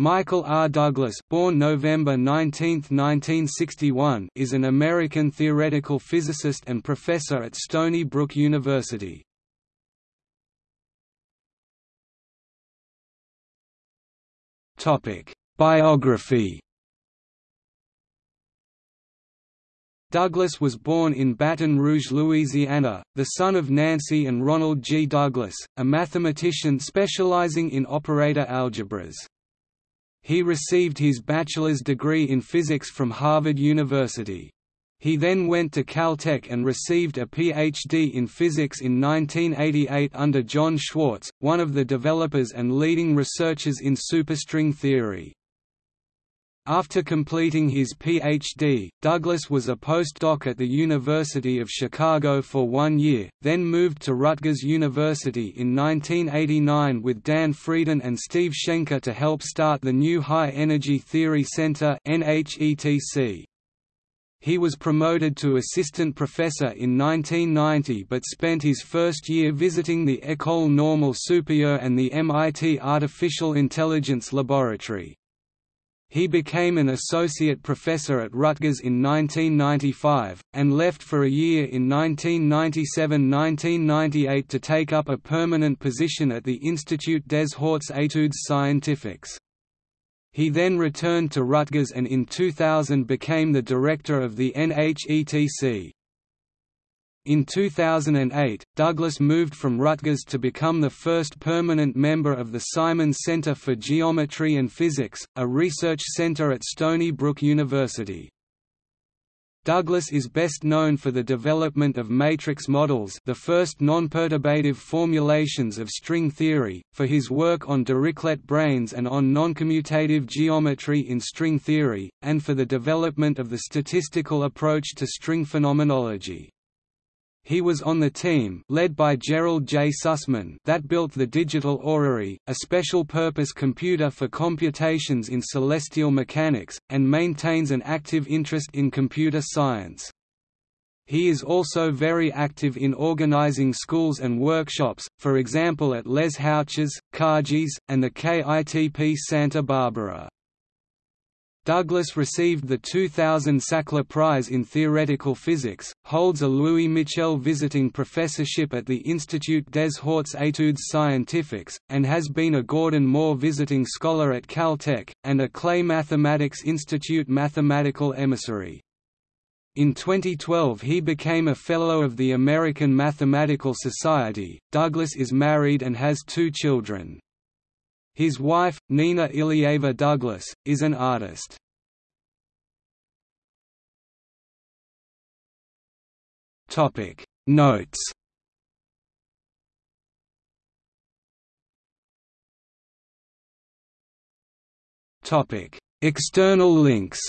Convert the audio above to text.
Michael R. Douglas born November 19, 1961, is an American theoretical physicist and professor at Stony Brook University. Biography Douglas was born in Baton Rouge, Louisiana, the son of Nancy and Ronald G. Douglas, a mathematician specializing in operator algebras. He received his bachelor's degree in physics from Harvard University. He then went to Caltech and received a Ph.D. in physics in 1988 under John Schwarz, one of the developers and leading researchers in superstring theory. After completing his Ph.D., Douglas was a postdoc at the University of Chicago for one year, then moved to Rutgers University in 1989 with Dan Friedan and Steve Shenker to help start the new High Energy Theory Center. He was promoted to assistant professor in 1990 but spent his first year visiting the École Normale Supérieure and the MIT Artificial Intelligence Laboratory. He became an associate professor at Rutgers in 1995, and left for a year in 1997–1998 to take up a permanent position at the Institut des Hautes Études Scientifiques. He then returned to Rutgers and in 2000 became the director of the NHETC. In 2008, Douglas moved from Rutgers to become the first permanent member of the Simons Center for Geometry and Physics, a research center at Stony Brook University. Douglas is best known for the development of matrix models the first non-perturbative formulations of string theory, for his work on Dirichlet branes and on noncommutative geometry in string theory, and for the development of the statistical approach to string phenomenology. He was on the team led by Gerald J. Sussman that built the Digital Orrery, a special-purpose computer for computations in celestial mechanics, and maintains an active interest in computer science. He is also very active in organizing schools and workshops, for example at Les Houches, Cargèse, and the KITP Santa Barbara. Douglas received the 2000 Sackler Prize in Theoretical Physics, holds a Louis Michel Visiting Professorship at the Institut des Hautes Études Scientifiques, and has been a Gordon Moore Visiting Scholar at Caltech, and a Clay Mathematics Institute Mathematical Emissary. In 2012 he became a Fellow of the American Mathematical Society. Douglas is married and has two children. His wife, Nina Ilieva Douglas, is an artist. Topic Notes Topic External links